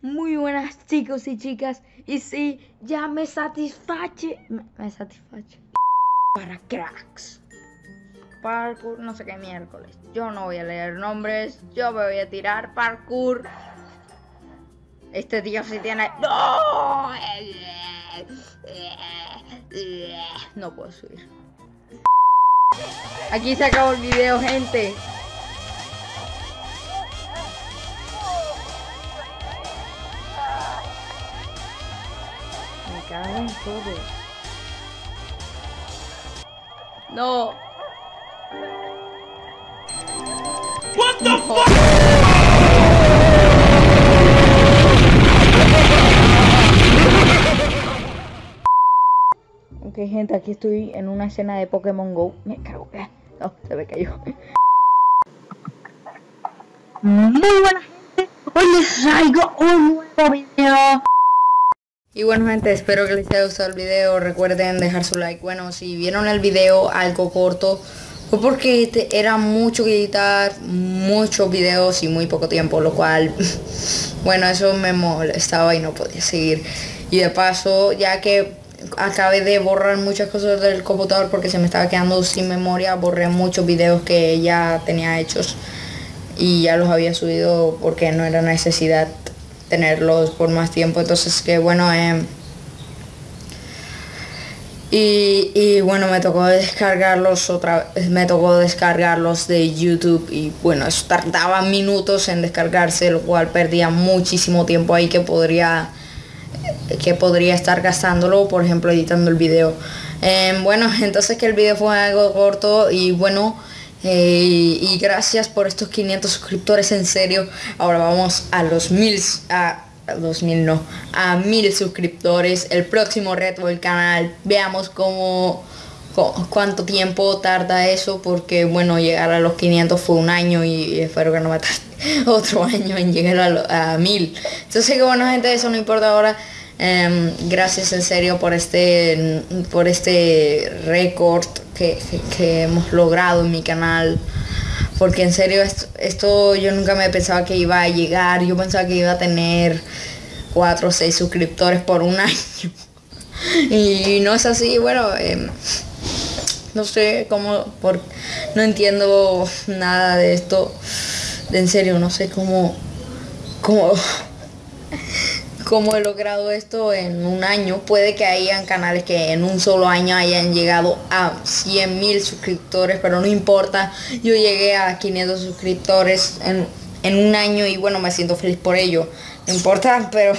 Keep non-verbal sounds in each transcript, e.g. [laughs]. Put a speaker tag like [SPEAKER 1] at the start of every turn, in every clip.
[SPEAKER 1] Muy buenas chicos y chicas. Y sí, ya me satisfache. Me, me satisfache. Para cracks. Parkour, no sé qué miércoles. Yo no voy a leer nombres. Yo me voy a tirar parkour. Este tío sí tiene. ¡No! No puedo subir. Aquí se acabó el video, gente. Me cago en. No.
[SPEAKER 2] What the fuck?
[SPEAKER 1] Ok, gente, aquí estoy en una escena de Pokémon Go. Me cago. No, se me cayó. Muy buena gente. Hoy les traigo un nuevo video. Y bueno gente, espero que les haya gustado el video. Recuerden dejar su like. Bueno, si vieron el video algo corto, fue porque era mucho que editar, muchos videos y muy poco tiempo, lo cual, [laughs] bueno, eso me molestaba y no podía seguir. Y de paso, ya que acabé de borrar muchas cosas del computador porque se me estaba quedando sin memoria, borré muchos videos que ya tenía hechos y ya los había subido porque no era necesidad tenerlos por más tiempo. Entonces que bueno, em, y, y bueno, me tocó descargarlos otra vez, me tocó descargarlos de YouTube y bueno, eso tardaba minutos en descargarse, lo cual perdía muchísimo tiempo ahí que podría que podría estar gastándolo, por ejemplo, editando el video. Em, bueno, [laughs] entonces que el video fue algo corto y bueno, eh, y gracias por estos 500 suscriptores, en serio. Ahora vamos a los mil, a, a los mil no, a mil suscriptores. El próximo reto del canal, veamos cómo, cu- cuánto tiempo tarda eso, porque bueno, llegar a los 500 fue un año y espero que no me tarde [laughs] otro año en llegar a, lo- a mil. Entonces que bueno, gente, eso no importa ahora. Em, gracias en serio por este por este récord que- que hemos logrado en mi canal porque en serio esto, yo nunca me pensaba que iba a llegar. Yo pensaba que iba a tener 4 o 6 suscriptores por un [laughs] año. Y no es así bueno em, no sé cómo por no entiendo nada de esto. En serio no sé cómo cómo cómo he logrado esto en un año. Puede que hayan canales que en un solo año hayan llegado a 100 mil suscriptores, pero no importa. Yo llegué a 500 suscriptores en, en un año y bueno, me siento feliz por ello. No importa, [laughs] pero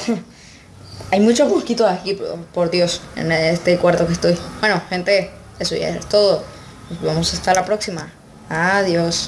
[SPEAKER 1] hay muchos mosquitos aquí, por, Dios, en este cuarto que estoy. Bueno, gente, eso ya es todo. Nos vemos hasta la próxima. Adiós.